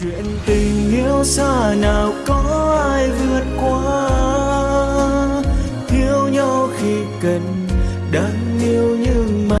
chuyện tình yêu xa nào có ai vượt qua thiếu nhau khi cần đang yêu như.